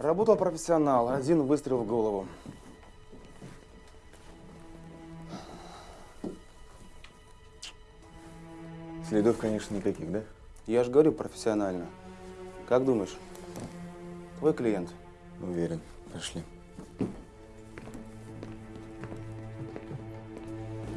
Работал профессионал, один выстрел в голову. Следов, конечно, никаких, да? Я же говорю профессионально. Как думаешь? Твой клиент. Уверен. Пошли.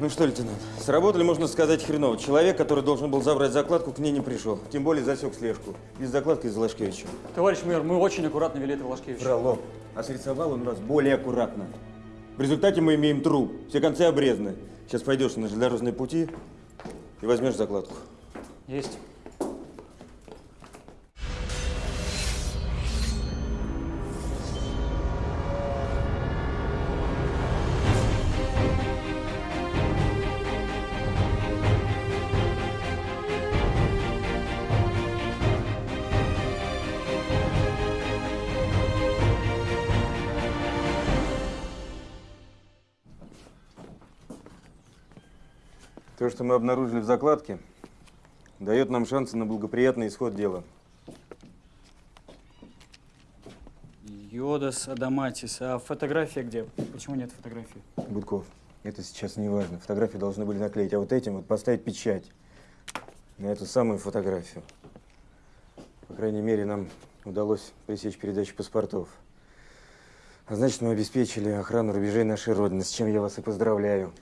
Ну что, лейтенант, сработали, можно сказать, хреново. Человек, который должен был забрать закладку, к ней не пришел. Тем более засек слежку. Без закладки из Лашкевича. Товарищ майор, мы очень аккуратно вели это Влашкевич. Фролов. А срисовал он вас более аккуратно. В результате мы имеем труп. Все концы обрезаны. Сейчас пойдешь на железнодорожные пути и возьмешь закладку. Есть. Что мы обнаружили в закладке, дает нам шансы на благоприятный исход дела. Йодас, Адаматис. А фотография где? Почему нет фотографии? Будков, это сейчас не важно. Фотографии должны были наклеить, а вот этим вот поставить печать на эту самую фотографию. По крайней мере, нам удалось пресечь передачу паспортов. А значит, мы обеспечили охрану рубежей нашей Родины, с чем я вас и поздравляю.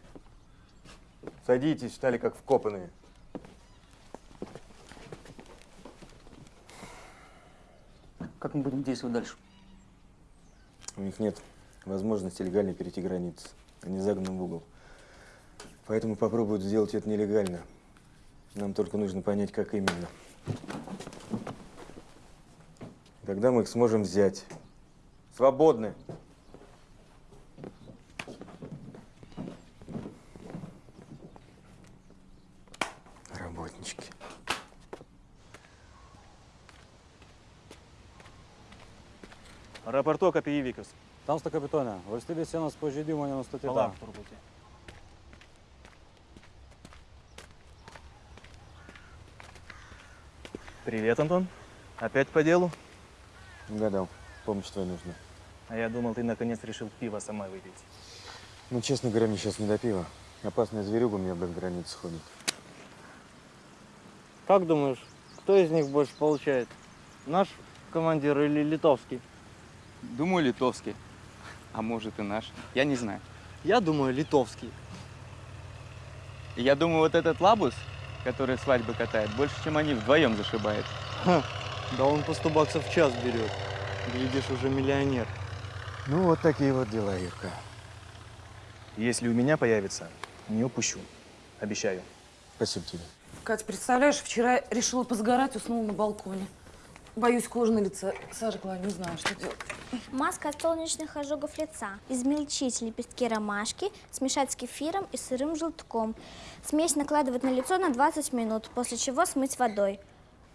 Садитесь, стали как вкопанные. Как мы будем действовать дальше? У них нет возможности легально перейти границу. Они загнаны в угол. Поэтому попробуют сделать это нелегально. Нам только нужно понять, как именно. Тогда мы их сможем взять. Свободны. Рапорток apie įvykius. Tamsta kapitone, valstybės sienos pažeidimo nenustatyta. Palauk truputį. Привет, Антон. Опять по делу? Угадал. Помощь твоя нужна. А я думал, ты наконец решил пиво сама выпить. Ну, честно говоря, мне сейчас не до пива. Опасная зверюга у меня без границ ходит. Как думаешь, кто из них больше получает? Наш командир или литовский? Думаю, литовский. А может и наш. Я не знаю. Я думаю, литовский. Я думаю, вот этот лабус, который свадьбы катает, больше, чем они вдвоем зашибает. Ха, да он по 100 баксов в час берет. Глядишь, уже миллионер. Ну, вот такие вот дела, Юрка. Если у меня появится, не упущу. Обещаю. Спасибо тебе. Катя, представляешь, вчера решила позагорать, уснула на балконе. Боюсь, кожа на лице сожгла, не знаю, что делать. Маска от солнечных ожогов лица. Измельчить лепестки ромашки, смешать с кефиром и сырым желтком. Смесь накладывать на лицо на 20 минут, после чего смыть водой.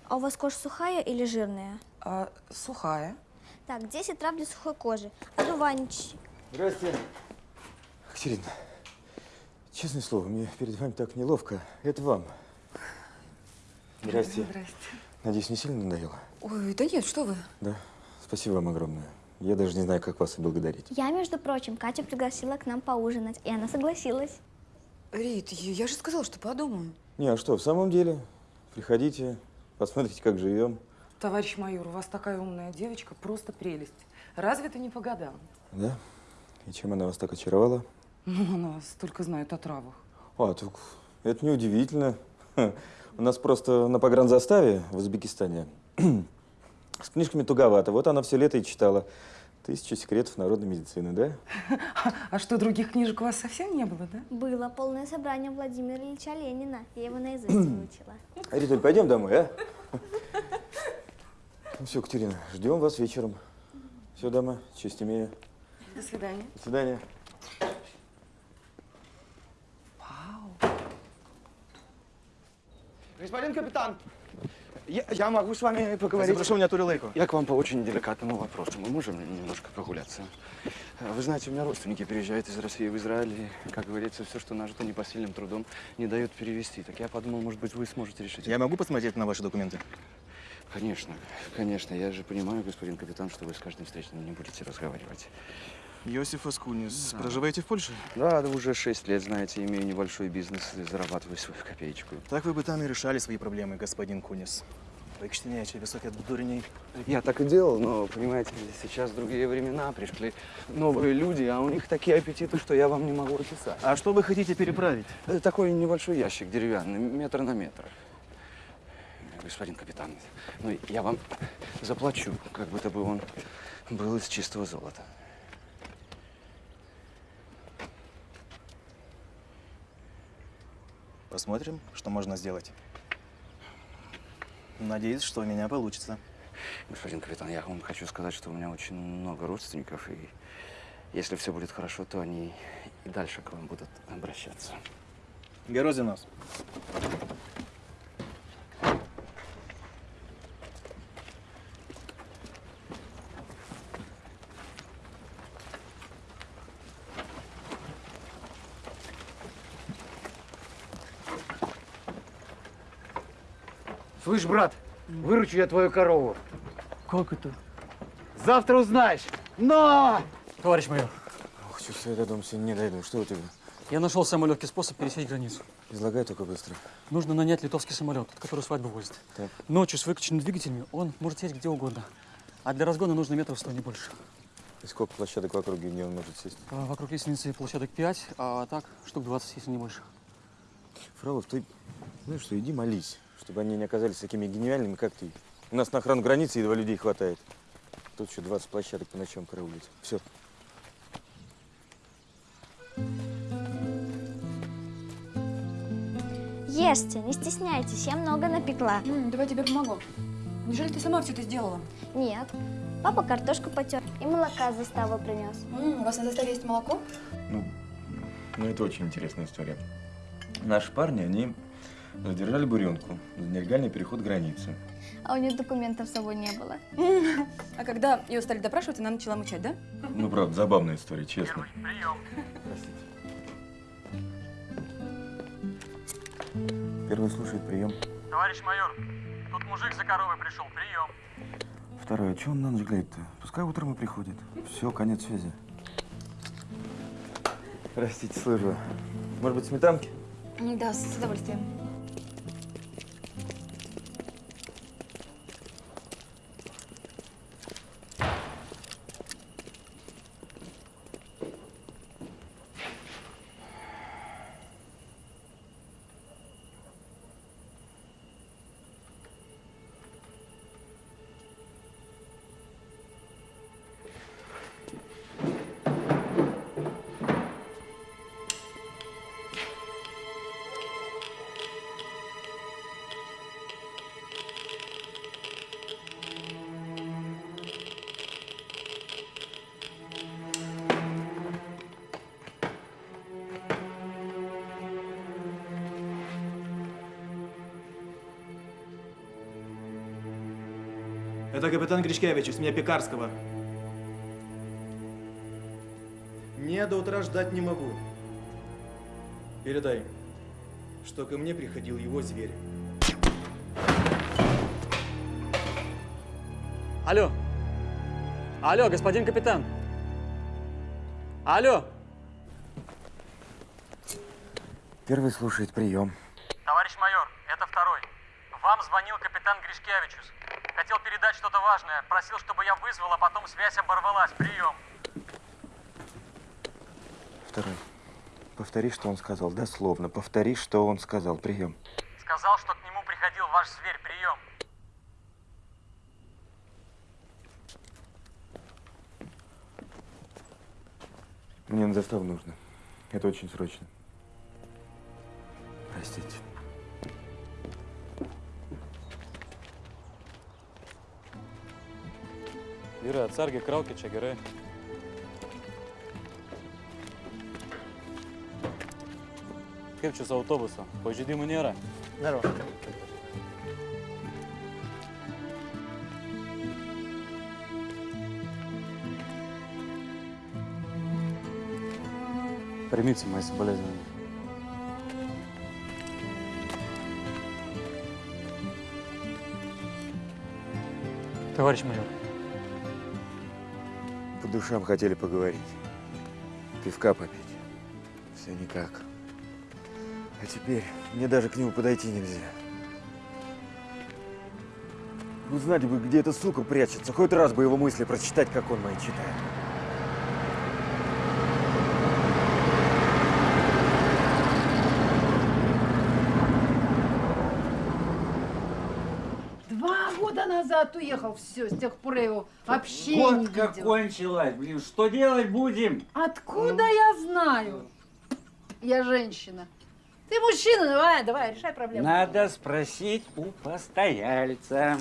А у вас кожа сухая или жирная? А, сухая. Так, 10 трав для сухой кожи. Одуванчик. Здрасте. Катерина, честное слово, мне перед вами так неловко. Это вам. Здрасте. Здрасте. Надеюсь, не сильно надоело? Ой, да нет, что вы. Да. Спасибо вам огромное. Я даже не знаю, как вас отблагодарить. Я, между прочим, Катю пригласила к нам поужинать, и она согласилась. Рит, я же сказала, что подумаю. Не, а что, в самом деле? Приходите, посмотрите, как живем. Товарищ майор, у вас такая умная девочка, просто прелесть. Разве это не по годам? Да? И чем она вас так очаровала? Ну, она столько знает о травах. А, так это неудивительно. У нас просто на погранзаставе в Узбекистане с книжками туговато. Вот она все лето и читала. Тысячу секретов народной медицины, да? А что, других книжек у вас совсем не было, да? Было полное собрание Владимира Ильича Ленина. Я его наизусть выучила. Ритуль, пойдем домой, а? Ну все, Катерина, ждем вас вечером. Все, дома, честь имею. До свидания. До свидания. Господин капитан, я, я могу с вами поговорить? Запрошу меня Турилейку. Я к вам по очень деликатному вопросу. Мы можем немножко прогуляться? Вы знаете, у меня родственники переезжают из России в Израиль, и, как говорится, все, что нажито непосильным трудом, не дают перевести. Так я подумал, может быть, вы сможете решить. Я могу посмотреть на ваши документы? Конечно, конечно. Я же понимаю, господин капитан, что вы с каждым встречным не будете разговаривать. Иосиф Аскунис, проживаете в Польше? Да, да уже шесть лет, знаете, имею небольшой бизнес и зарабатываю свою копеечку. Так вы бы там и решали свои проблемы, господин Кунис. Выкштеняете высокие дурней. Я так и делал, но, понимаете, сейчас другие времена, пришли новые люди, а у них такие аппетиты, что я вам не могу описать. А что вы хотите переправить? Это такой небольшой ящик деревянный, метр на метр. Господин капитан, ну я вам заплачу, как будто бы он был из чистого золота. Посмотрим, что можно сделать. Надеюсь, что у меня получится. Господин капитан, я вам хочу сказать, что у меня очень много родственников, и если все будет хорошо, то они и дальше к вам будут обращаться. Герозинос. Слышь, брат, выручу я твою корову. Как это? Завтра узнаешь. Но! Товарищ майор, Ох, чувствую, я до дома сегодня не дойду. Что у тебя? я нашел самый легкий способ пересечь границу. Излагай только быстро. Нужно нанять литовский самолет, который свадьбу возит. Так. Ночью с выключенными двигателями он может сесть где угодно. А для разгона нужно метров сто, не больше. И сколько площадок в округе, где он может сесть? А Вокруг лестницы площадок 5, а так штук 20, если не больше. Фролов, ты, знаешь что, иди молись, чтобы они не оказались такими гениальными, как ты. У нас на охрану границы едва людей хватает. Тут еще 20 площадок по ночам караулить. Все. Ешьте, не стесняйтесь, я много напекла. М, давай я тебе помогу. Неужели ты сама все это сделала? Нет, папа картошку потер и молока с заставы принес. М, у вас на заставе есть молоко? Ну, ну, это очень интересная история. Наши парни, они задержали буренку за нелегальный переход границы. А у нее документов с собой не было. А когда ее стали допрашивать, она начала мычать, да? Ну, правда, забавная история, честно. Первый слушает прием. Товарищ майор, тут мужик за коровой пришел, прием. Второй, а что он на ночь глядит-то? Пускай утром и приходит. Все, конец связи. Простите, слышу. Может быть, сметанки? Да, с удовольствием. Это капитан Гришкевич из меня Пекарского. Не до утра ждать не могу. Передай, что ко мне приходил его зверь. Алло. Алло, господин капитан. Алло. Первый слушает прием. Товарищ майор, это второй. Вам звонил капитан Гришкевичус. Хотел передать что-то важное. Просил, чтобы я вызвал, а потом связь оборвалась. Прием. Второй. Повтори, что он сказал. Дословно. Повтори, что он сказал. Прием. Сказал, что к нему приходил ваш зверь. Прием. Мне на заставу нужно. Это очень срочно. Простите. Yra atsargiai kraukit čia gerai. Kaip čia su autobusu? Pažeidimų nėra. Здорово. Примите мои соболезнования. Товарищ майор, По душам хотели поговорить. Пивка попить. Все никак. А теперь мне даже к нему подойти нельзя. Узнать бы, где эта сука прячется. Хоть раз бы его мысли прочитать, как он мои читает. Два года назад уехал, все, с тех пор я его вообще не Водка видела. кончилась, блин, что делать будем? Откуда я знаю? Я женщина. Ты мужчина, давай, давай, решай проблему. Надо спросить у постояльца.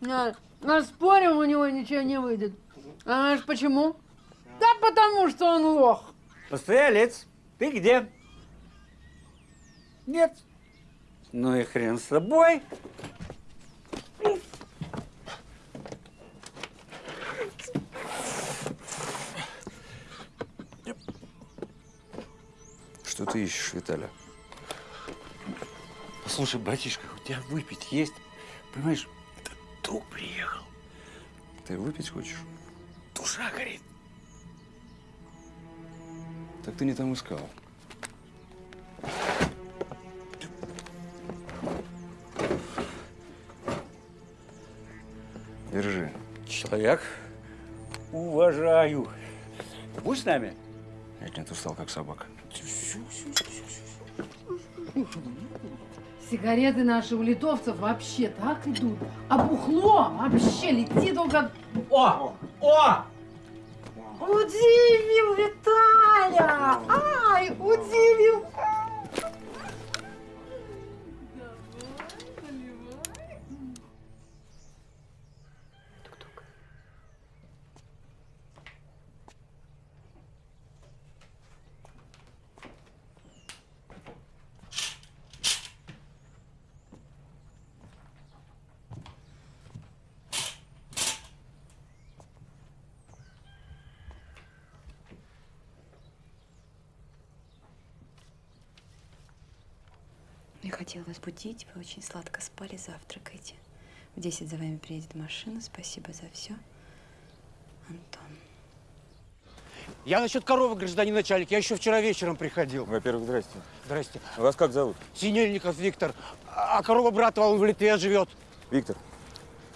На спорим, у него ничего не выйдет. А знаешь почему? Да потому что он лох. Постоялец, ты где? Нет. Ну и хрен с тобой. Что ты ищешь, Виталя? Послушай, братишка, у тебя выпить есть? Понимаешь, это друг приехал. Ты выпить хочешь? Душа горит. Так ты не там искал. Держи. Человек, уважаю. Будь с нами? Я нет, устал, как собака. Сигареты наши у литовцев вообще так идут. А бухло вообще летит только... О! О! Удивил Виталя! Ай, удивил! Не хотела вас будить, вы очень сладко спали, завтракайте. В 10 за вами приедет машина, спасибо за все. Антон. Я насчет коровы, гражданин начальник. Я еще вчера вечером приходил. Во-первых, здрасте. Здрасте. Вас как зовут? Синельников Виктор. А корова брата, он в Литве живет. Виктор,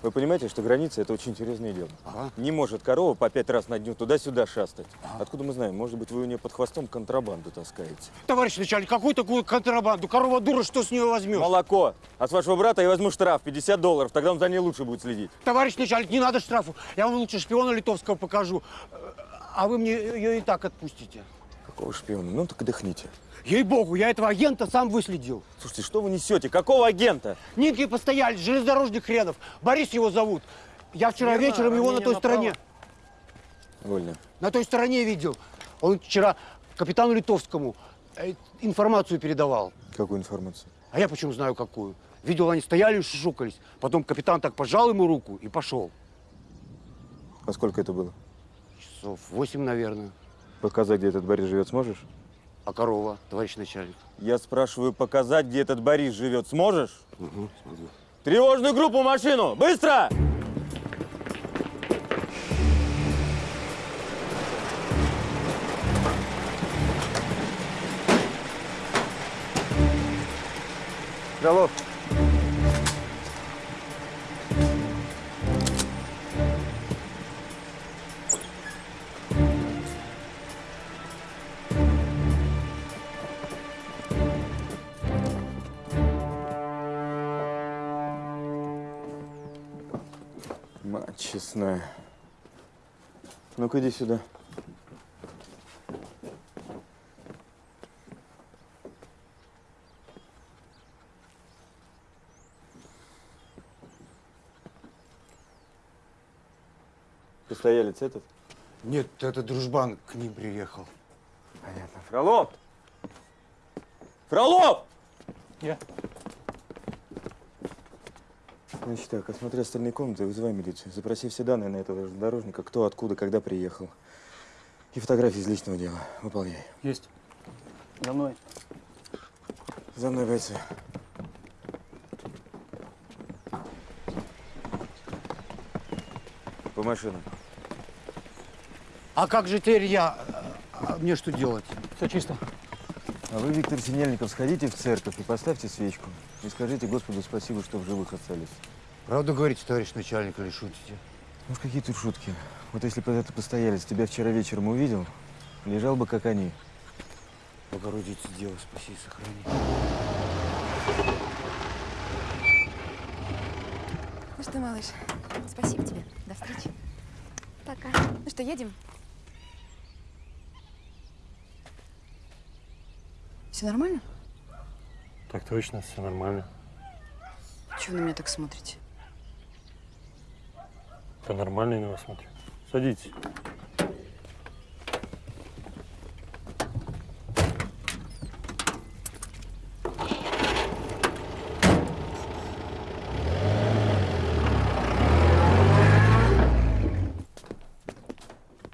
вы понимаете, что граница – это очень серьезное дело. Не может корова по пять раз на дню туда-сюда шастать. Откуда мы знаем? Может быть, вы у нее под хвостом контрабанду таскаете? Товарищ начальник, какую такую контрабанду? Корова дура, что с нее возьмешь? Молоко. А с вашего брата я возьму штраф 50 долларов, тогда он за ней лучше будет следить. Товарищ начальник, не надо штрафу. Я вам лучше шпиона литовского покажу. А вы мне ее и так отпустите. Какого шпиона? Ну так отдохните. Ей-богу, я этого агента сам выследил. Слушайте, что вы несете? Какого агента? Нинки постоялись, железнодорожник хренов. Борис его зовут. Я вчера Верно, вечером его на той направо. стороне, Вольно. на той стороне видел. Он вчера капитану Литовскому э, информацию передавал. Какую информацию? А я почему знаю какую? Видел, они стояли и шушукались. Потом капитан так пожал ему руку и пошел. А сколько это было? Часов восемь, наверное. Показать, где этот Борис живет, сможешь? А корова, товарищ начальник? Я спрашиваю, показать, где этот Борис живет, сможешь? Угу, смогу. Тревожную группу в машину! Быстро! Фролов. Честная. Ну-ка иди сюда. Постоялец этот? Нет, это дружбан к ним приехал. Понятно. Фролов! Фролов! Я. Значит так, осмотри остальные комнаты, вызывай милицию. Запроси все данные на этого дорожника, кто, откуда, когда приехал. И фотографии из личного дела. Выполняй. Есть. За мной. За мной, бойцы. по машинам. А как же теперь я? А мне что делать? Все чисто. А вы, Виктор Синельников, сходите в церковь и поставьте свечку. И скажите Господу спасибо, что в живых остались. Правду говорите, товарищ начальник, или шутите? Ну, какие тут шутки. Вот если бы этот постоялец тебя вчера вечером увидел, лежал бы как они. Богородица, Дева, спаси и сохрани. Ну что, малыш, спасибо тебе. До встречи. Пока. Ну что, едем? Все нормально? Так точно, все нормально. Чего на меня так смотрите? Да нормально я на вас смотрю. Садитесь.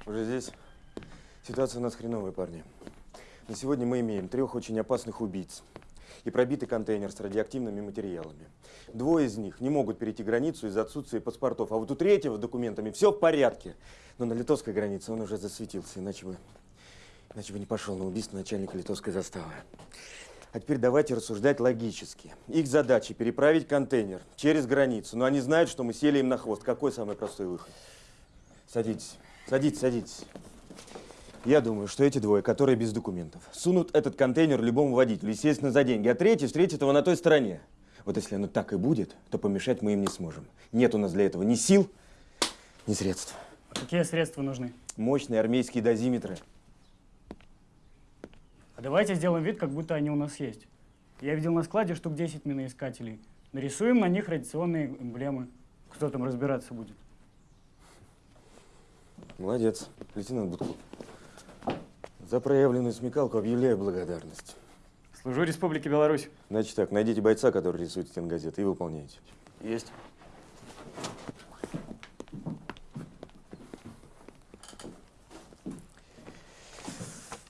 Уже здесь? Ситуация у нас хреновая, парни. На сегодня мы имеем трех очень опасных убийц и пробитый контейнер с радиоактивными материалами. Двое из них не могут перейти границу из-за отсутствия паспортов, а вот у третьего с документами все в порядке. Но на литовской границе он уже засветился, иначе бы, иначе бы не пошел на убийство начальника литовской заставы. А теперь давайте рассуждать логически. Их задача переправить контейнер через границу, но они знают, что мы сели им на хвост. Какой самый простой выход? Садитесь, садитесь, садитесь. Я думаю, что эти двое, которые без документов, сунут этот контейнер любому водителю, естественно, за деньги, а третий встретит его на той стороне. Вот если оно так и будет, то помешать мы им не сможем. Нет у нас для этого ни сил, ни средств. Какие средства нужны? Мощные армейские дозиметры. А давайте сделаем вид, как будто они у нас есть. Я видел на складе штук 10 миноискателей. Нарисуем на них радиационные эмблемы. Кто там разбираться будет? Молодец, лейтенант Будков. За проявленную смекалку объявляю благодарность. Служу Республике Беларусь. Значит так, найдите бойца, который рисует стенгазеты, и выполняйте. Есть.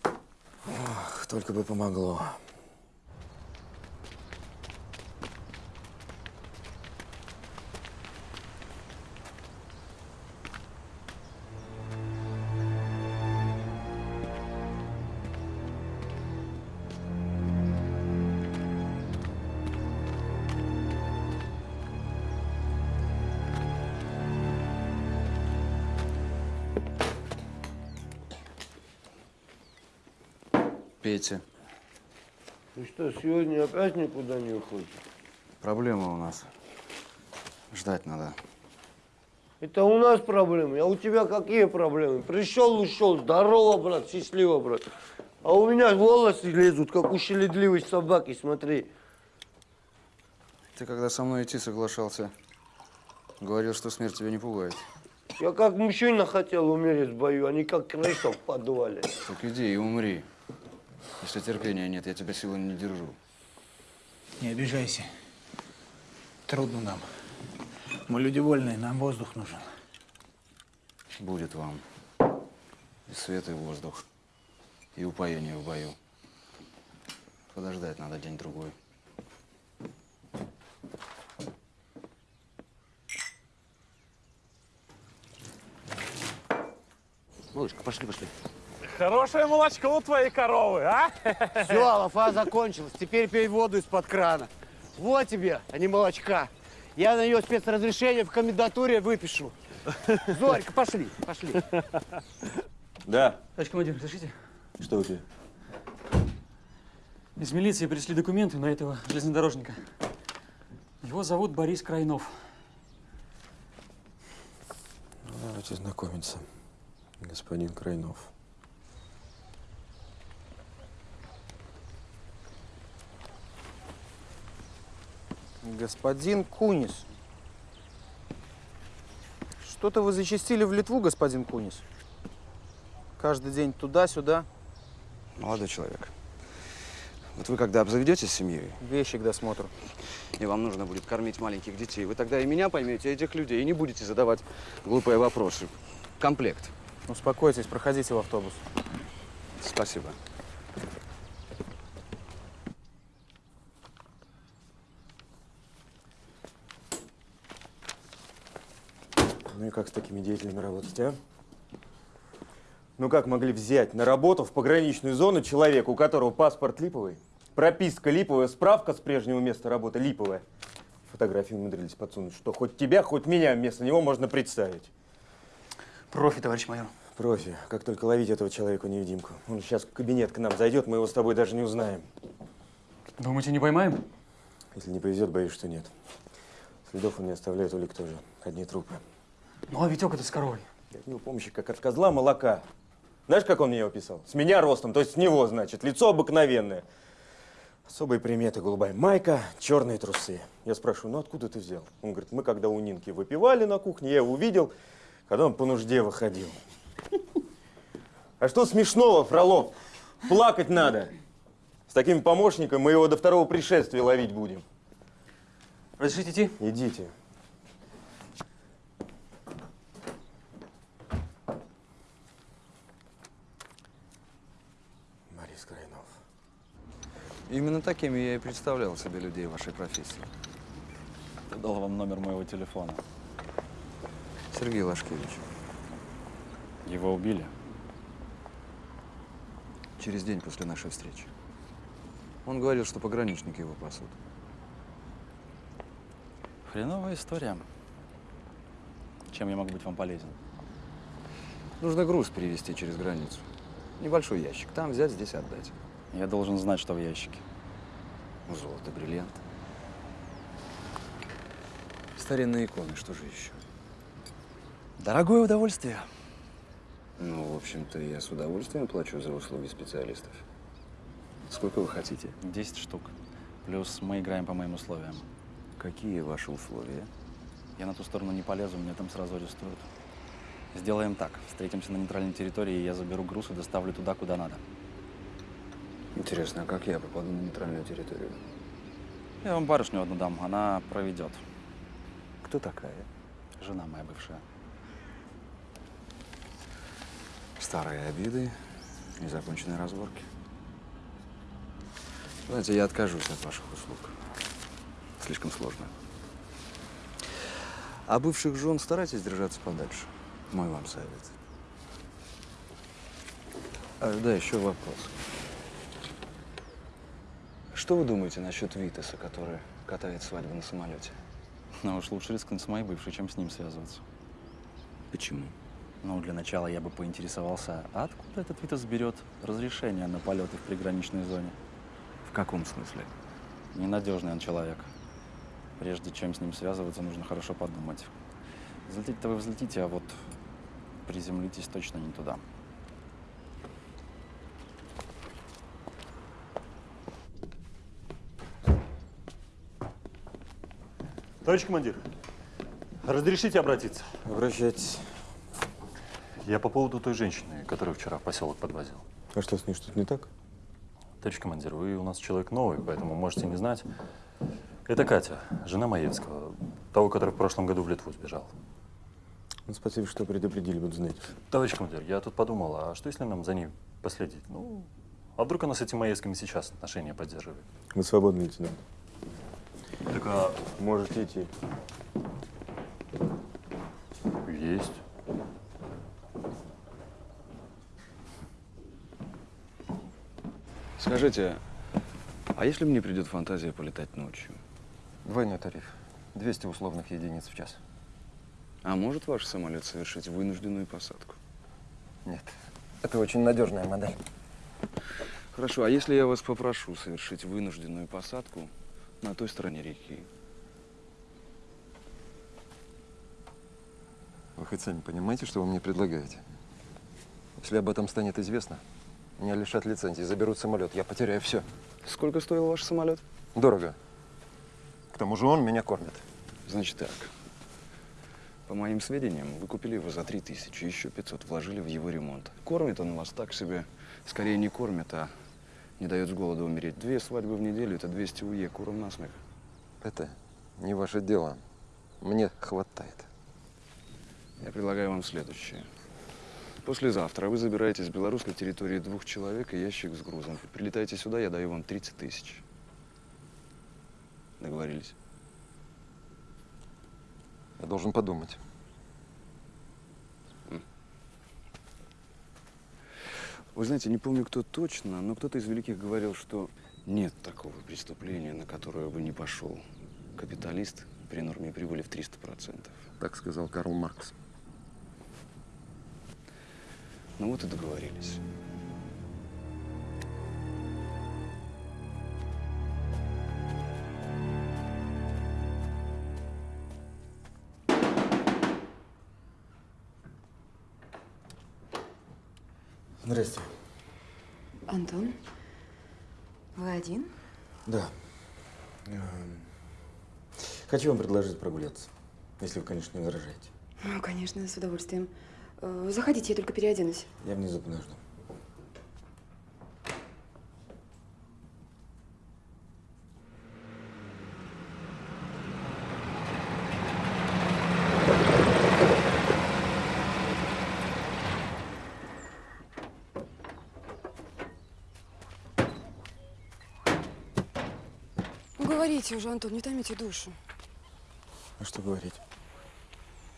Ох, только бы помогло. Что, сегодня опять никуда не уходишь? проблема у нас. Ждать надо. Это у нас проблемы, а у тебя какие проблемы? Пришел, ушел, здорово, брат, счастливо, брат. А у меня волосы лезут, как у щеледливой собаки, смотри. Ты когда со мной идти соглашался, говорил, что смерть тебя не пугает. Я как мужчина хотел умереть в бою, а не как крыса в подвале. Так иди и умри. Если терпения нет, я тебя силой не держу. Не обижайся. Трудно нам. Мы люди вольные, нам воздух нужен. Будет вам и свет, и воздух, и упоение в бою. Подождать надо день-другой. Малышка, пошли, пошли. Хорошее молочко у твоей коровы, а? Все, лафа закончилась. Теперь пей воду из-под крана. Вот тебе, а не молочка. Я на нее спецразрешение в комендатуре выпишу. Зорька, пошли, пошли. Да. Товарищ командир, разрешите? Что у тебя? Из милиции пришли документы на этого железнодорожника. Его зовут Борис Крайнов. Давайте знакомиться, господин Крайнов. Господин Кунис. Что-то вы зачастили в Литву, господин Кунис. Каждый день туда-сюда. Молодой человек, вот вы когда обзаведетесь семьей, Вещи к досмотру. и вам нужно будет кормить маленьких детей, вы тогда и меня поймете, и этих людей, и не будете задавать глупые вопросы. Комплект. Успокойтесь, проходите в автобус. Спасибо. И как с такими деятелями работать, а? Ну как могли взять на работу в пограничную зону человека, у которого паспорт липовый, прописка липовая, справка с прежнего места работы липовая? Фотографии умудрились подсунуть, что хоть тебя, хоть меня вместо него можно представить. Профи, товарищ майор. Профи. Как только ловить этого человека-невидимку. Он сейчас в кабинет к нам зайдет, мы его с тобой даже не узнаем. Думаете, не поймаем? Если не повезет, боюсь, что нет. Следов он не оставляет, улик тоже. Одни трупы. Ну, а Витек это с коровой. От него помощи, как от козла молока. Знаешь, как он меня описал? С меня ростом, то есть с него, значит. Лицо обыкновенное. Особые приметы. Голубая майка, черные трусы. Я спрашиваю, ну откуда ты взял? Он говорит, мы когда у Нинки выпивали на кухне, я его увидел, когда он по нужде выходил. А что смешного, Фролов? Плакать надо. С таким помощником мы его до второго пришествия ловить будем. Разрешите идти? Идите. Борис Крайнов. Именно такими я и представлял себе людей вашей профессии. Кто дал вам номер моего телефона? Сергей Лашкевич. Его убили? Через день после нашей встречи. Он говорил, что пограничники его пасут. Хреновая история. Чем я могу быть вам полезен? Нужно груз перевезти через границу. Небольшой ящик. Там взять, здесь отдать. Я должен знать, что в ящике. Золото, бриллиант. Старинные иконы, что же еще? Дорогое удовольствие. Ну, в общем-то, я с удовольствием плачу за услуги специалистов. Сколько вы хотите? 10 штук. Плюс мы играем по моим условиям. Какие ваши условия? Я на ту сторону не полезу, мне там сразу арестуют. Сделаем так. Встретимся на нейтральной территории, и я заберу груз и доставлю туда, куда надо. Интересно, а как я попаду на нейтральную территорию? Я вам барышню одну дам, она проведет. Кто такая? Жена моя бывшая. Старые обиды, незаконченные разборки. Знаете, я откажусь от ваших услуг. Слишком сложно. А бывших жен старайтесь держаться подальше. Мой вам совет. А, да, еще вопрос. Что вы думаете насчет Витаса, который катает свадьбу на самолете? Но уж лучше рискнуть с моей бывшей, чем с ним связываться. Почему? Ну, для начала я бы поинтересовался, а откуда этот Витас берет разрешение на полеты в приграничной зоне? В каком смысле? Ненадежный он человек. Прежде чем с ним связываться, нужно хорошо подумать. Взлететь-то вы взлетите, а вот приземлитесь точно не туда. Товарищ командир, разрешите обратиться? Обращайтесь. Я по поводу той женщины, которую вчера в поселок подвозил. А что с ней что-то не так? Товарищ командир, вы у нас человек новый, поэтому можете не знать. Это Катя, жена Маевского, того, который в прошлом году в Литву сбежал. Ну, спасибо, что предупредили, буду знать. Товарищ командир, я тут подумал, а что если нам за ней последить? Ну, а вдруг она с этими Маевскими сейчас отношения поддерживает? Вы свободны, лейтенант. Так а... Можете идти. Есть. Скажите, а если мне придет фантазия полетать ночью? Двойной тариф. 200 условных единиц в час. А может ваш самолет совершить вынужденную посадку? Нет. Это очень надежная модель. Хорошо, а если я вас попрошу совершить вынужденную посадку на той стороне реки? Вы хоть сами понимаете, что вы мне предлагаете? Если об этом станет известно, меня лишат лицензии, заберут самолет, я потеряю все. Сколько стоил ваш самолет? Дорого. К тому же он меня кормит. Значит так. По моим сведениям, вы купили его за 3000, еще 500 вложили в его ремонт. Кормит он вас так себе. Скорее не кормит, а не дает с голода умереть. Две свадьбы в неделю – это 200 уе, куром насмех. Это не ваше дело. Мне хватает. Я предлагаю вам следующее. Послезавтра вы забираете с белорусской территории двух человек и ящик с грузом. Прилетайте сюда, я даю вам 30 тысяч. Договорились? Я должен подумать. Вы знаете, не помню, кто точно, но кто-то из великих говорил, что нет такого преступления, на которое бы не пошел капиталист при норме прибыли в 300%. Так сказал Карл Маркс. Ну вот и договорились. Хочу вам предложить прогуляться, если вы, конечно, не возражаете. Ну, конечно, с удовольствием. Э, Заходите, я только переоденусь. Я внизу подожду. Ну, говорите уже, Антон, не томите душу. А что говорить?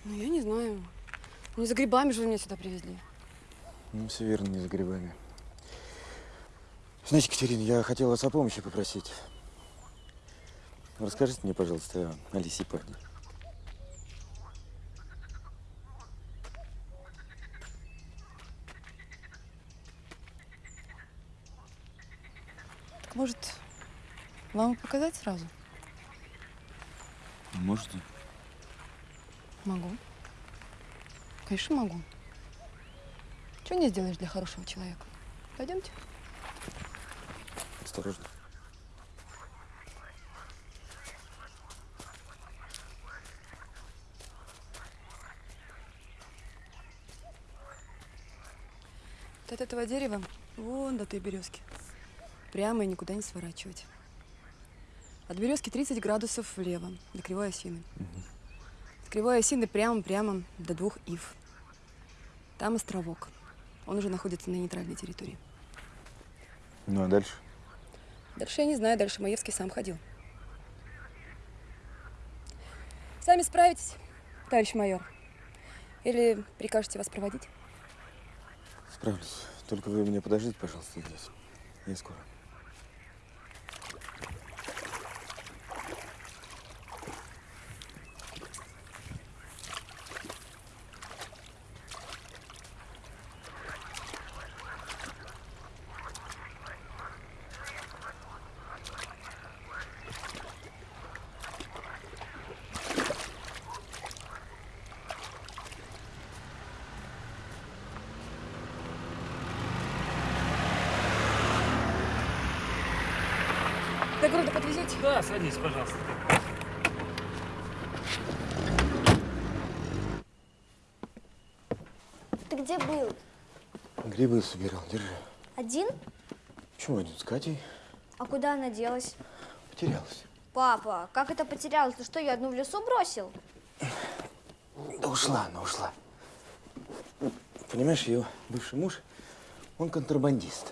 Ну, я не знаю. Не за грибами же вы меня сюда привезли. Ну, все верно, не за грибами. Знаете, Катерина, я хотел вас о помощи попросить. Расскажите мне, пожалуйста, о Алисе Паде. Так, может, вам показать сразу? Можете? Могу. Конечно, могу. Чего не сделаешь для хорошего человека? Пойдемте. Осторожно. Вот от этого дерева вон до той березки. Прямо и никуда не сворачивать. От березки 30 градусов влево, до кривой осины. От кривой осины прямо-прямо до двух ив. Там островок. Он уже находится на нейтральной территории. Ну, а дальше? Дальше я не знаю, дальше Маевский сам ходил. Сами справитесь, товарищ майор. Или прикажете вас проводить? Справлюсь. Только вы меня подождите, пожалуйста, здесь. Я скоро. Города подвезете? Да, садись, пожалуйста. Ты где был? Грибы собирал, держи. Один? Почему один с Катей? А куда она делась? Потерялась. Папа, как это потерялась? Ты что, ее одну в лесу бросил? Да ушла она, ушла. Понимаешь, ее бывший муж, он контрабандист.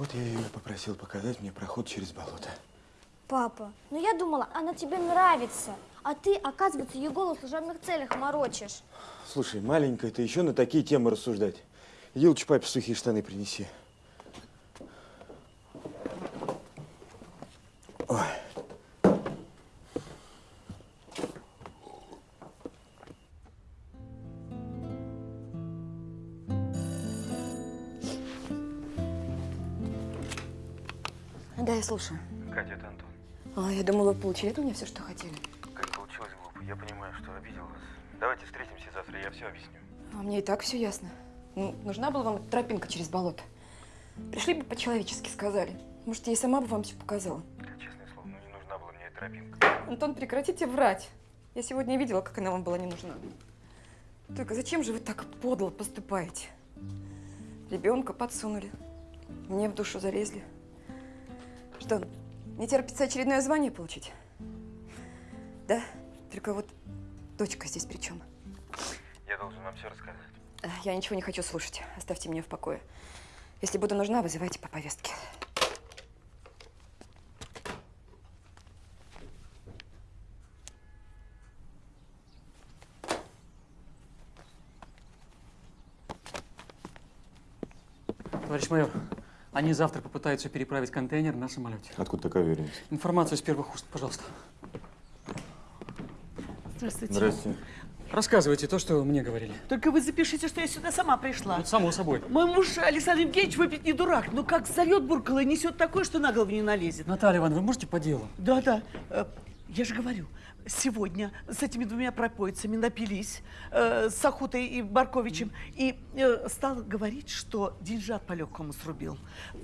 Вот я ее попросил показать мне проход через болото. Папа, ну я думала, она тебе нравится. А ты, оказывается, ее голову в служебных целях морочишь. Слушай, маленькая, ты еще на такие темы рассуждать. Иди лучше папе сухие штаны принеси. Я слушаю. Катя, это Антон. А, я думала, вы получили от меня все, что хотели. Как получилось глупо. Я понимаю, что обидел вас. Давайте встретимся завтра, я все объясню. А мне и так все ясно. Ну, нужна была вам тропинка через болото. Пришли бы по-человечески сказали. Может, я и сама бы вам все показала. Честное слово, ну не нужна была мне эта тропинка. Антон, прекратите врать. Я сегодня видела, как она вам была не нужна. Только зачем же вы так подло поступаете? Ребенка подсунули. Мне в душу залезли. Что, не терпится очередное звание получить? Да? Только вот дочка здесь при чем? Я должен вам все рассказать. Я ничего не хочу слушать. Оставьте меня в покое. Если буду нужна, вызывайте по повестке. Товарищ майор, они завтра попытаются переправить контейнер на самолете. Откуда такая уверенность? Информацию с первых уст, пожалуйста. Здравствуйте. Здрасте. Рассказывайте то, что вы мне говорили. Только вы запишите, что я сюда сама пришла. Ну, само собой. Мой муж Александр Евгеньевич выпить не дурак, но как зовет буркало и несет такое, что на голову не налезет. Наталья Ивановна, вы можете по делу? Да, да. Э, Я же говорю, сегодня с этими двумя пропойцами напились, э, с Ахутой и Барковичем, и э, стал говорить, что деньжат по-легкому срубил.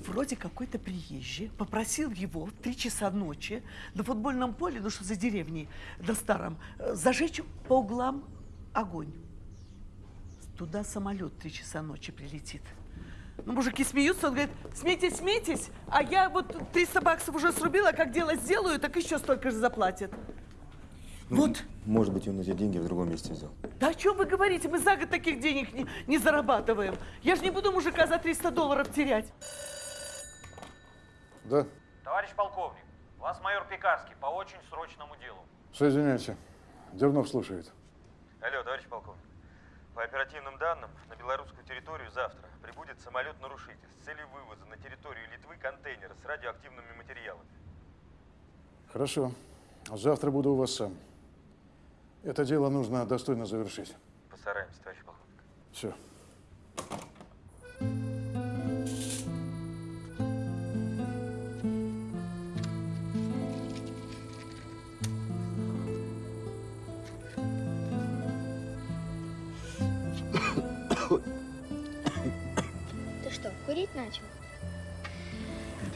Вроде какой-то приезжий попросил его в три часа ночи на футбольном поле, ну что за деревней, до старом, э, зажечь по углам огонь. Туда самолет три часа ночи прилетит. Ну, мужики смеются, он говорит, смейтесь, смейтесь, а я вот 300 баксов уже срубила, как дело сделаю, так еще столько же заплатят. Вот. Может быть, он эти деньги в другом месте взял. Да о чем вы говорите? Мы за год таких денег не, не зарабатываем. Я же не буду мужика за 300 долларов терять. Да, Товарищ полковник, вас майор Пекарский по очень срочному делу. соединяйте. Дернов слушает. Алло, товарищ полковник. По оперативным данным, на белорусскую территорию завтра прибудет самолет-нарушитель с целью вывоза на территорию Литвы контейнера с радиоактивными материалами. Хорошо. Завтра буду у вас сам. Это дело нужно достойно завершить. Постараемся, товарищ полковник. Все.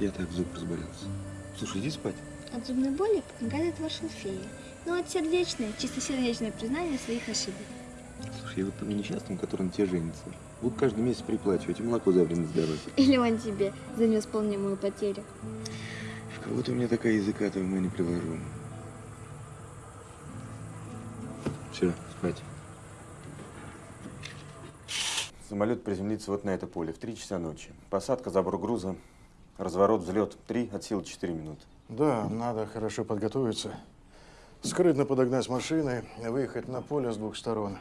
Это я так зуб разболелся. Слушай, иди спать. От зубной боли помогает отвар шалфея. Ну, от сердечное, чистосердечное признание своих ошибок. Слушай, я вот тому несчастному, который на тебе женится, буду каждый месяц приплачивать и молоко за время здоровья. Или он тебе за невосполнимую потерю. В кого ты у меня такая языка-то ума не приложу. Все, спать. Самолет приземлится вот на это поле в 3 часа ночи. Посадка, забор груза, разворот, взлет. Три от силы 4 минуты. Да, надо хорошо подготовиться. Скрытно подогнать машины выехать на поле с двух сторон.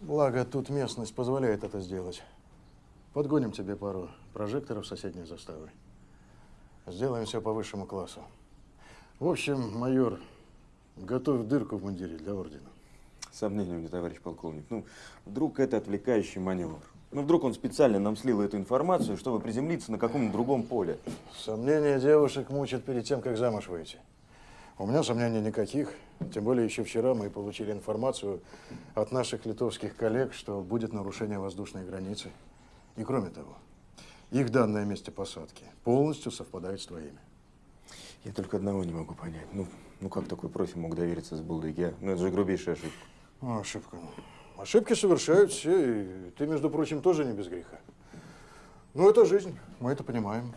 Благо, тут местность позволяет это сделать. Подгоним тебе пару прожекторов соседней заставы. Сделаем все по высшему классу. В общем, майор, готовь дырку в мундире для ордена. Сомнения у меня, товарищ полковник. Ну, вдруг это отвлекающий маневр. Ну, вдруг он специально нам слил эту информацию, чтобы приземлиться на каком-нибудь другом поле. Сомнения девушек мучат перед тем, как замуж выйти. У меня сомнений никаких. Тем более еще вчера мы получили информацию от наших литовских коллег, что будет нарушение воздушной границы. И кроме того, их данные о месте посадки полностью совпадают с твоими. Я только одного не могу понять. Ну, ну как такой профи мог довериться с Булдыги? а? Ну, это же грубейшая ошибка. Ну, ошибка. Ошибки совершают все, и ты, между прочим, тоже не без греха. Ну, это жизнь, мы это понимаем.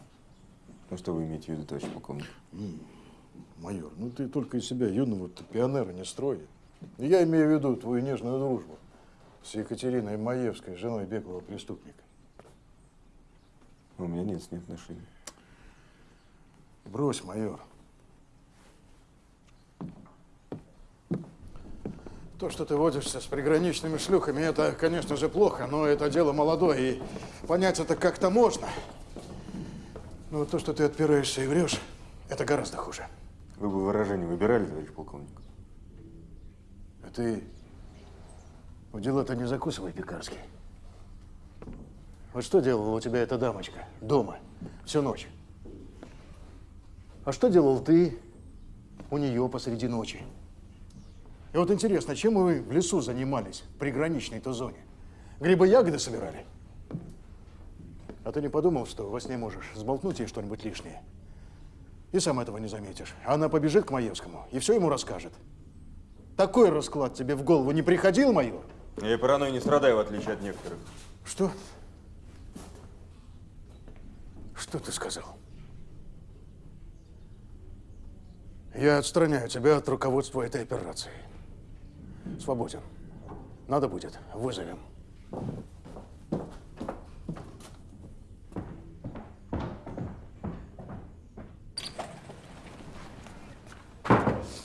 Ну, что вы имеете в виду, товарищ полковник? М, Майор, ну ты только из себя юного пионера не строй. Я имею в виду твою нежную дружбу с Екатериной Маевской, женой беглого преступника. У меня нет с ней отношений. Брось, майор. То, что ты водишься с приграничными шлюхами, это, конечно же, плохо, но это дело молодое, и понять это как-то можно. Но вот то, что ты отпираешься и врешь, это гораздо хуже. Вы бы выражение выбирали, товарищ полковник? А ты в дела-то не закусывай, Пекарский. Вот что делала у тебя эта дамочка дома всю ночь? А что делал ты у нее посреди ночи? И вот интересно, чем вы в лесу занимались, в приграничной-то зоне? Грибы-ягоды собирали? А ты не подумал, что во сне можешь сболтнуть ей что-нибудь лишнее? И сам этого не заметишь. Она побежит к Маевскому и все ему расскажет. Такой расклад тебе в голову не приходил, майор? Я паранойей не страдаю, в отличие от некоторых. Что? Что ты сказал? Я отстраняю тебя от руководства этой операции. Свободен. Надо будет, вызовем.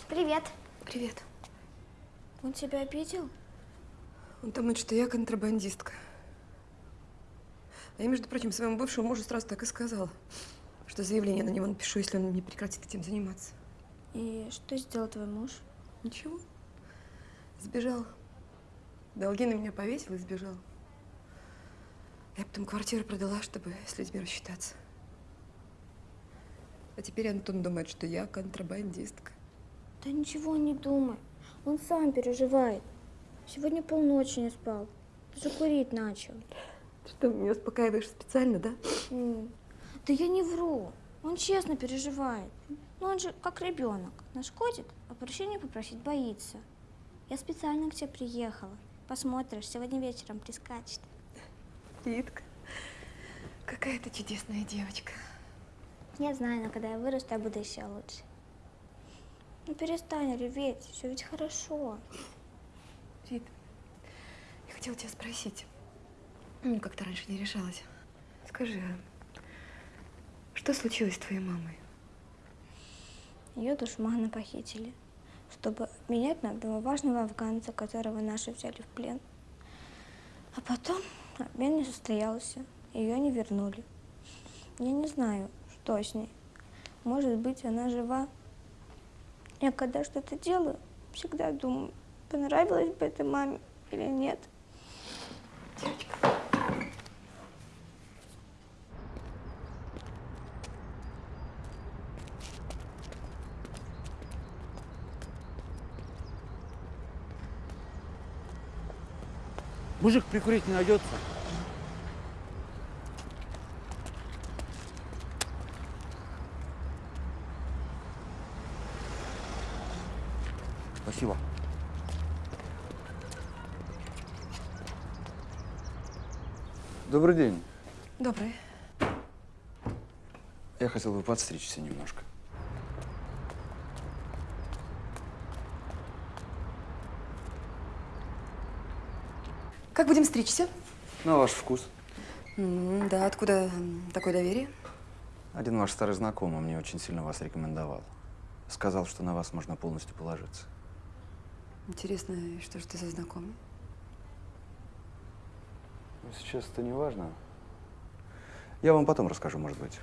Привет. Привет. Он тебя обидел? Он думает, что я контрабандистка. А я, между прочим, своему бывшему мужу сразу так и сказала, что заявление на него напишу, если он не прекратит этим заниматься. И что сделал твой муж? Ничего. Сбежал. Долги на меня повесил и сбежал. Я потом квартиру продала, чтобы с людьми рассчитаться. А теперь Антон думает, что я контрабандистка. Да ничего не думай. Он сам переживает. Сегодня полночи не спал. Даже курить начал. Ты что, меня успокаиваешь специально, да? Да я не вру. Он честно переживает. Но он же как ребенок. Нашкодит, а прощения попросить боится. Я специально к тебе приехала. Посмотришь, сегодня вечером прискачет. Ритка, какая ты чудесная девочка. Я знаю, но когда я вырасту, я буду еще лучше. Ну перестань реветь, все ведь хорошо. Рит, я хотела тебя спросить. Ну, как-то раньше не решалась. Скажи, а что случилось с твоей мамой? Ее душманы похитили, чтобы обменять на важного афганца, которого наши взяли в плен. А потом обмен не состоялся, ее не вернули. Я не знаю, что с ней. Может быть, она жива. Я когда что-то делаю, всегда думаю, понравилось бы это маме или нет. Мужик прикурить не найдется. Спасибо. Добрый день. Добрый. Я хотел бы подстричься немножко. Стричься? На ваш вкус. М, Да, откуда такое доверие? Один ваш старый знакомый мне очень сильно вас рекомендовал. Сказал, что на вас можно полностью положиться. Интересно, что же ты за знакомый? Но сейчас это не важно. Я вам потом расскажу, может быть.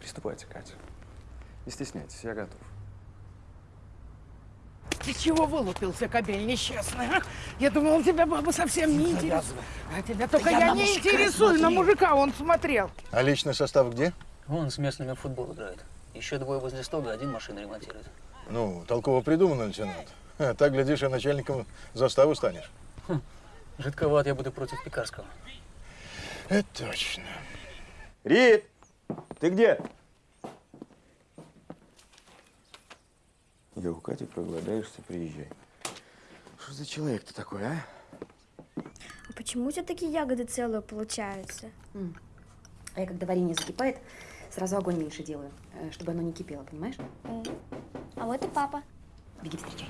Приступайте, Катя. Не стесняйтесь, я готов. Ты чего вылупился, кобель несчастный, а? Я думал, тебя баба совсем не интересует. А тебя только Я не интересую, на мужика он смотрел. А личный состав где? Вон с местными в футбол играют. Еще двое возле стога, один машину ремонтирует. Ну, толково придумано, лейтенант. Так, глядишь, и начальником заставы станешь. Жидковат я буду против Пекарского. Это точно. Рит, ты где? Я у Кати проголодаешься, приезжай. Что за человек ты такой, а? А почему у тебя такие ягоды целые получаются? А я, когда варенье закипает, сразу огонь меньше делаю, э, чтобы оно не кипело, понимаешь? А вот и папа. Беги встречай.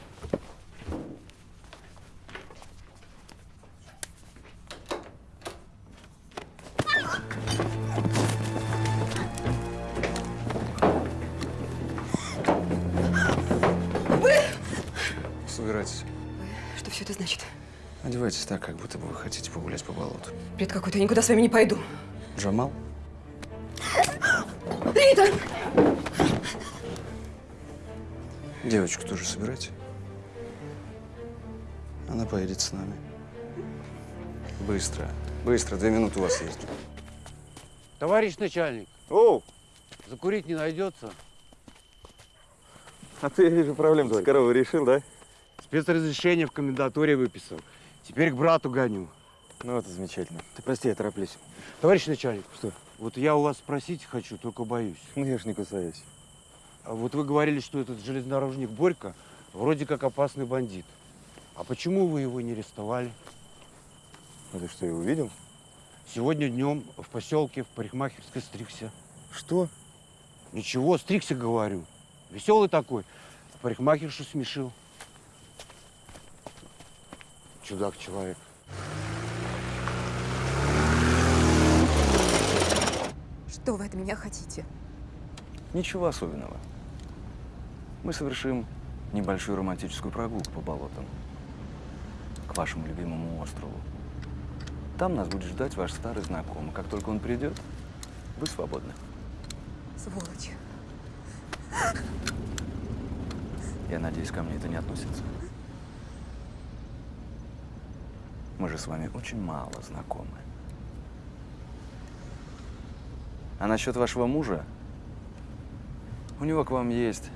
Собирайтесь. Что все это значит? Одевайтесь так, как будто бы вы хотите погулять по болоту. Бред какой-то, я никуда с вами не пойду. Джамал? Рита! Девочку тоже собирайте. Она поедет с нами. Быстро, быстро, две минуты у вас есть. Товарищ начальник. О! Закурить не найдется. А ты, я вижу, проблему с коровой решил, да? Спецразрешение в комендатуре выписал. Теперь к брату гоню. Ну, это замечательно. Ты прости, я тороплюсь. Товарищ начальник. Что? Вот я у вас спросить хочу, только боюсь. Ну, я ж не кусаюсь. А вот вы говорили, что этот железнодорожник Борька вроде как опасный бандит. А почему вы его не арестовали? А ты что, его видел? Сегодня днем в поселке в парикмахерской стригся. Что? Ничего, стригся, говорю. Веселый такой. Парикмахершу смешил. Чудак человек. Что вы от меня хотите? Ничего особенного. Мы совершим небольшую романтическую прогулку по болотам к вашему любимому острову. Там нас будет ждать ваш старый знакомый. Как только он придет, вы свободны. Сволочь. Я надеюсь, ко мне это не относится. Мы же с вами очень мало знакомы. А насчет вашего мужа, у него к вам есть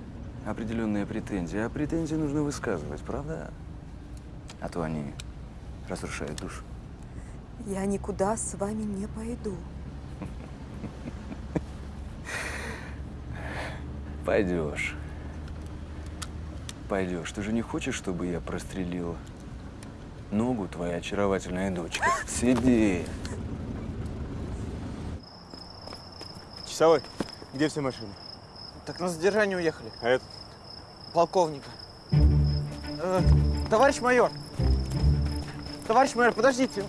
определенные претензии, а претензии нужно высказывать, правда? А то они разрушают душу. Я никуда с вами не пойду. Пойдешь. Пойдешь. Ты же не хочешь, чтобы я прострелил ногу твоей очаровательной дочки? Сиди. Часовой, где все машины? Так на задержание уехали. А это? Полковника. Э, товарищ майор. Товарищ майор, подождите.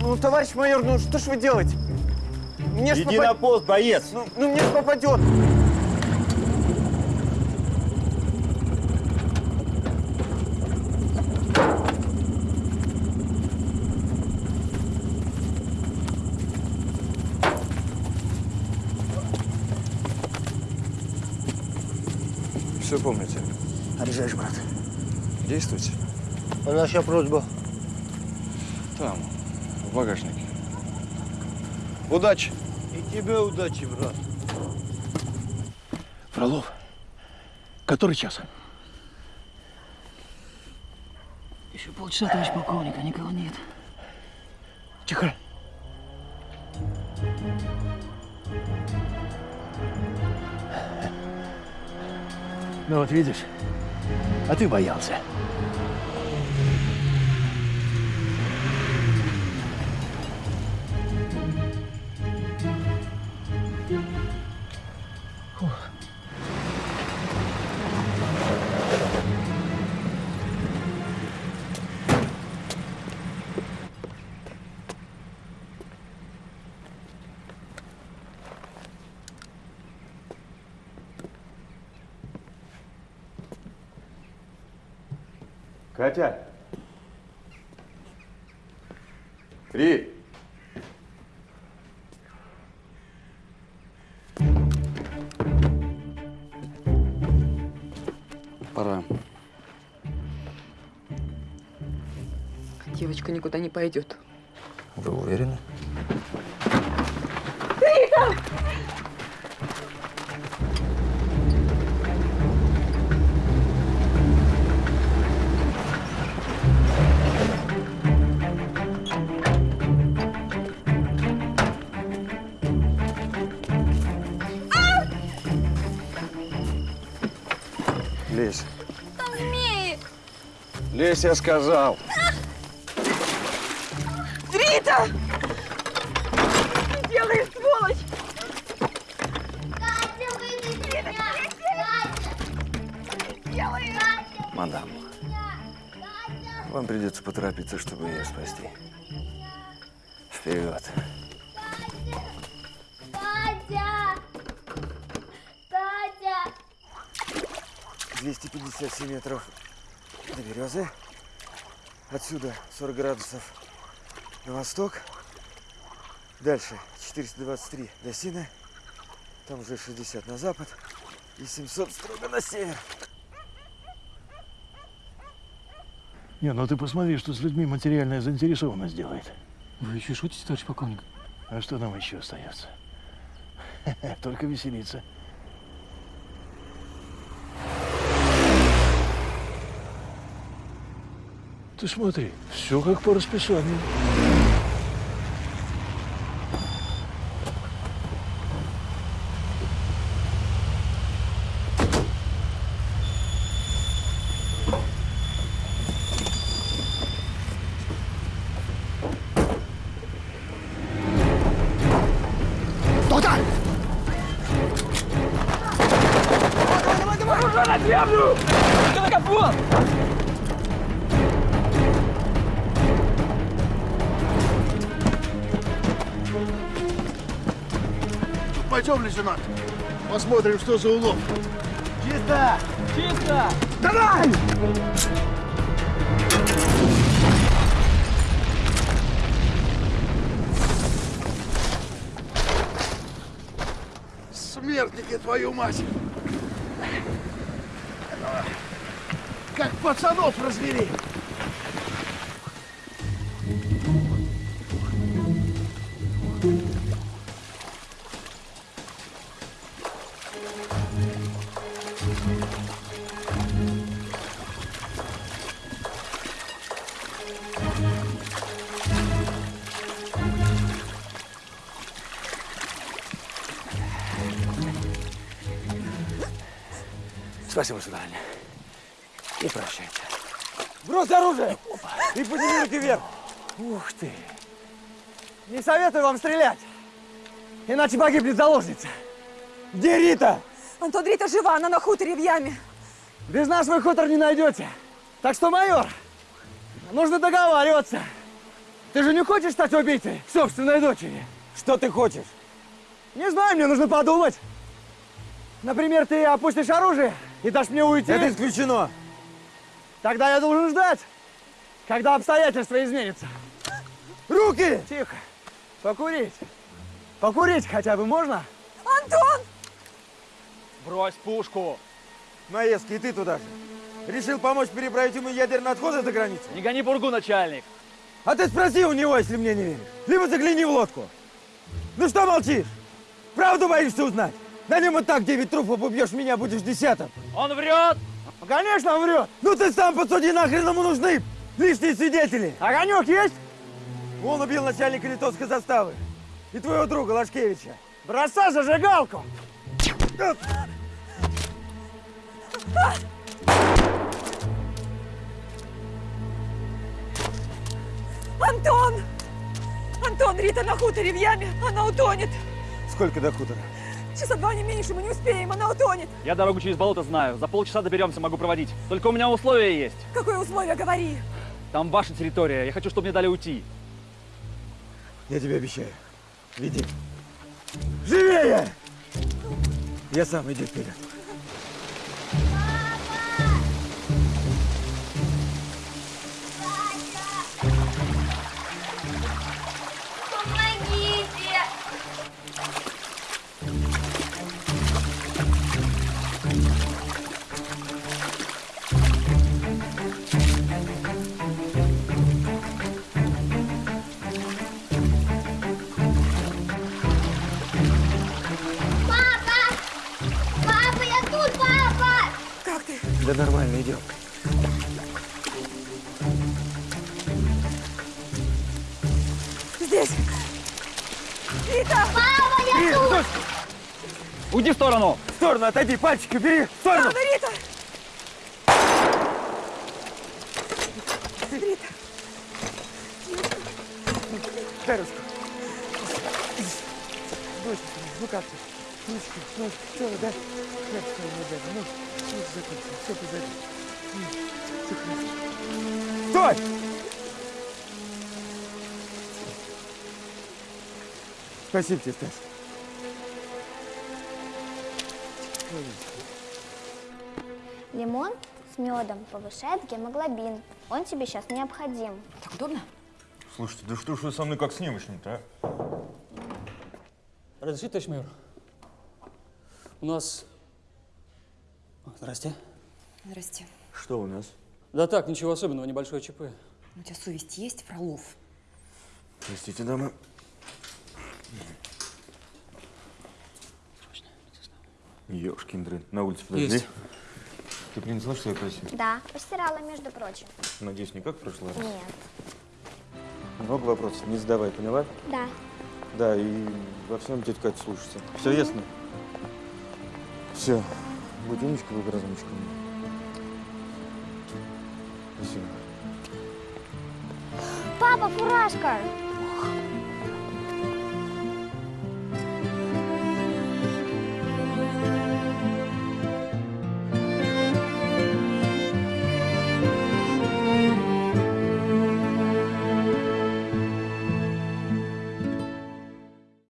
Ну, товарищ майор, ну что ж вы делаете? Мне ж Иди попад- на пост, боец! Ну, ну мне ж попадет. Помните. Орежаешь, брат. Действуйте. А наша просьба? Там, в багажнике. Удачи! И тебе удачи, брат. Фролов, который час? Еще полчаса, товарищ полковник, а никого нет. Тихо. Ну вот видишь, а ты боялся. Катя! Ри! Пора. Девочка никуда не пойдет. Вы уверены? Я сказал. Рита! Что ты делаешь, сволочь? Мадам, вам придется поторопиться, чтобы ее спасти. Вперед. Катя! Катя! 257 метров до березы. Отсюда 40 градусов на восток. Дальше 423 до Сина. Там уже 60 на запад. И 700 строго на север. Не, ну ты посмотри, что с людьми материальная заинтересованность делает. Вы еще шутите, товарищ полковник? А что нам еще остается? Только веселиться. Ты смотри, все как по расписанию. что за улов. Чисто! Чисто! Давай! Смертники, твою мать! Как пацанов развели! Не советую вам стрелять, иначе погибнет заложница. Где Рита? Антон, Рита жива, она на хуторе в яме. Без нас вы хутор не найдете. Так что, майор, нужно договариваться. Ты же не хочешь стать убийцей собственной дочери? Что ты хочешь? Не знаю, мне нужно подумать. Например, ты опустишь оружие и дашь мне уйти. Это исключено. Тогда я должен ждать, когда обстоятельства изменятся. Руки! Тихо. Покурить. Покурить хотя бы можно? Антон! Брось пушку. Маевский, и ты туда же. Решил помочь переправить ему ядерные отходы за границу? Не гони пургу, начальник. А ты спроси у него, если мне не веришь. Либо загляни в лодку. Ну что молчишь? Правду боишься узнать? На нем и так 9 трупов убьешь, меня будешь десятым. Он врет! Конечно, он врет! Ну ты сам посуди, нахрен ему нужны лишние свидетели! Огонек есть? Он убил начальника литовской заставы. И твоего друга Лашкевича. Бросай зажигалку! Антон! Антон, Рита на хуторе в яме, она утонет. Сколько до хутора? Часа два не меньше, мы не успеем, она утонет. Я дорогу через болото знаю. За полчаса доберемся, могу проводить. Только у меня условия есть. Какое условие, говори. Там ваша территория. Я хочу, чтобы мне дали уйти. Я тебе обещаю. Веди. Живее! Я сам, иди вперед. Да нормально, идем. Здесь. Рита! Папа, я Рита, тут! стой! Уйди в сторону! В сторону, отойди, пальчики убери! В сторону! Ладно, Рита! Рита! Дай ручку. Дочка, ну как ты? Ручку, ну, что, да? Хлеб свой не дай, ну, ну, закончим, все позади. Стой! Спасибо тебе, Стас. Лимон с медом повышает гемоглобин. Он тебе сейчас необходим. Так удобно? Слушайте, да что ж вы со мной как с немощным-то, а? Разрешите, товарищ майор? У нас... Здрасте. Здрасте. Что у нас? Да так, ничего особенного, небольшое ЧП. У тебя совесть есть, Фролов? Простите, дамы. Ёшкин дрын. На улице подожди. Есть. Ты принесла, что я просил? Да, постирала, между прочим. Надеюсь, не как в прошлый раз? Нет. Много вопросов, не задавай, поняла? Да. Да, и во всем тетя Катя слушается. Все ясно? Все. Будь умничка, будь разумничка. Папа, фуражка!